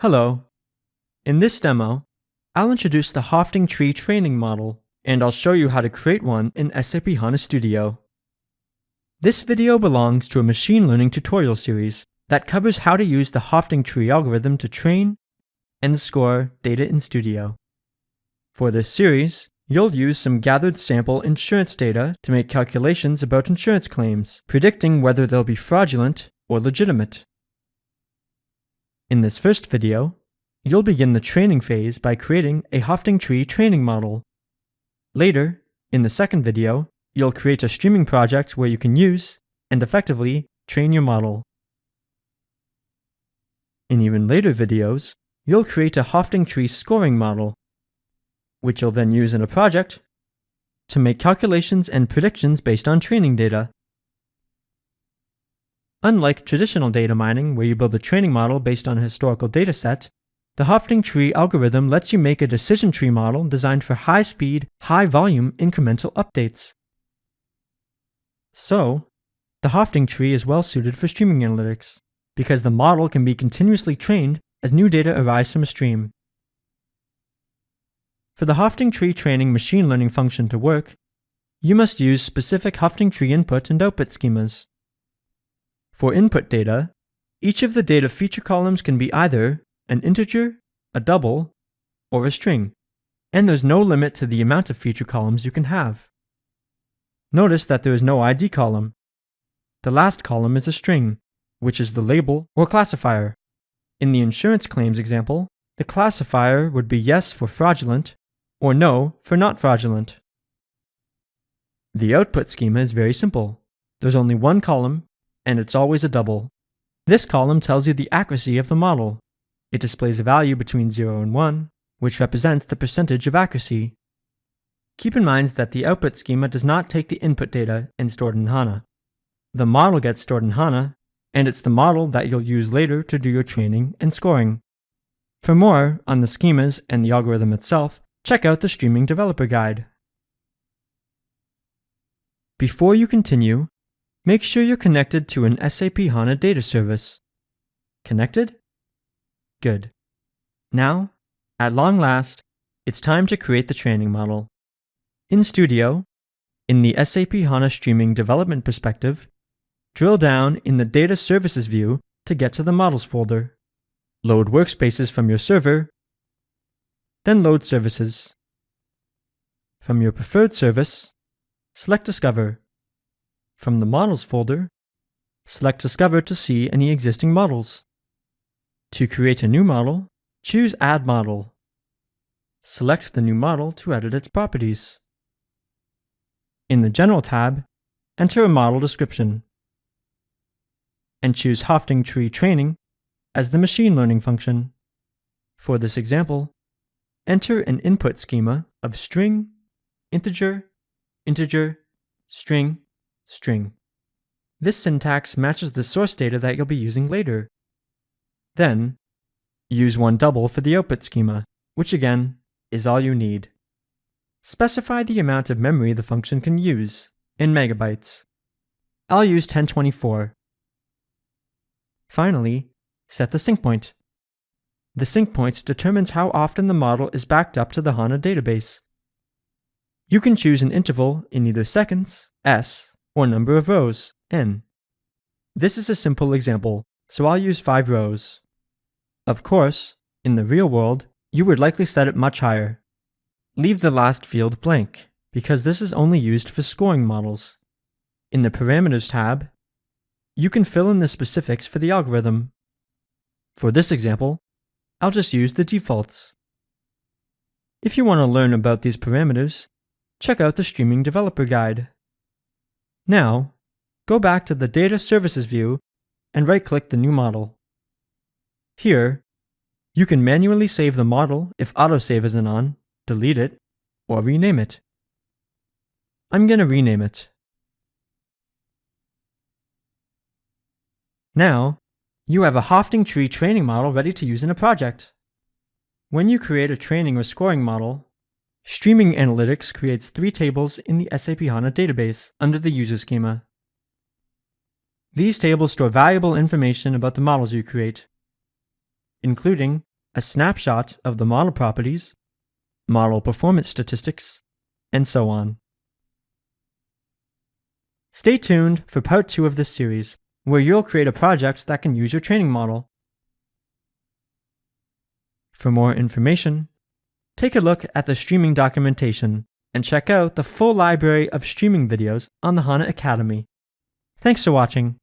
Hello. In this demo, I'll introduce the Hoeffding Tree training model, and I'll show you how to create one in SAP HANA Studio. This video belongs to a machine learning tutorial series that covers how to use the Hoeffding Tree algorithm to train and score data in Studio. For this series, you'll use some gathered sample insurance data to make calculations about insurance claims, predicting whether they'll be fraudulent or legitimate. In this first video, you'll begin the training phase by creating a Hoeffding Tree training model. Later, in the second video, you'll create a streaming project where you can use and effectively train your model. In even later videos, you'll create a Hoeffding Tree scoring model, which you'll then use in a project to make calculations and predictions based on training data. Unlike traditional data mining, where you build a training model based on a historical dataset, the Hoeffding tree algorithm lets you make a decision tree model designed for high-speed, high-volume incremental updates. So, the Hoeffding tree is well suited for streaming analytics, because the model can be continuously trained as new data arise from a stream. For the Hoeffding tree training machine learning function to work, you must use specific Hoeffding tree input and output schemas. For input data, each of the data feature columns can be either an integer, a double, or a string, and there's no limit to the amount of feature columns you can have. Notice that there is no ID column. The last column is a string, which is the label or classifier. In the insurance claims example, the classifier would be yes for fraudulent or no for not fraudulent. The output schema is very simple. There's only one column and it's always a double. This column tells you the accuracy of the model. It displays a value between 0 and 1, which represents the percentage of accuracy. Keep in mind that the output schema does not take the input data and store it in HANA. The model gets stored in HANA, and it's the model that you'll use later to do your training and scoring. For more on the schemas and the algorithm itself, check out the Streaming Developer Guide. Before you continue, Make sure you're connected to an SAP HANA data service. Connected? Good. Now, at long last, it's time to create the training model. In Studio, in the SAP HANA Streaming Development perspective, drill down in the Data Services view to get to the Models folder. Load workspaces from your server, then load services. From your preferred service, select Discover. From the Models folder, select Discover to see any existing models. To create a new model, choose Add Model. Select the new model to edit its properties. In the General tab, enter a model description. And choose Hoeffding Tree Training as the machine learning function. For this example, enter an input schema of string, integer, integer, string, string. This syntax matches the source data that you'll be using later. Then, use one double for the output schema, which again, is all you need. Specify the amount of memory the function can use, in megabytes. I'll use 1024. Finally, set the sync point. The sync point determines how often the model is backed up to the HANA database. You can choose an interval in either seconds, s, or number of rows, n. This is a simple example, so I'll use 5 rows. Of course, in the real world, you would likely set it much higher. Leave the last field blank, because this is only used for scoring models. In the Parameters tab, you can fill in the specifics for the algorithm. For this example, I'll just use the defaults. If you want to learn about these parameters, check out the Streaming Developer Guide. Now, go back to the Data Services view and right-click the new model. Here, you can manually save the model if autosave isn't on, delete it, or rename it. I'm going to rename it. Now, you have a Hoeffding Tree training model ready to use in a project. When you create a training or scoring model, Streaming Analytics creates three tables in the SAP HANA database under the user schema. These tables store valuable information about the models you create, including a snapshot of the model properties, model performance statistics, and so on. Stay tuned for part 2 of this series, where you'll create a project that can use your training model. For more information, take a look at the streaming documentation and check out the full library of streaming videos on the HANA Academy. Thanks for watching.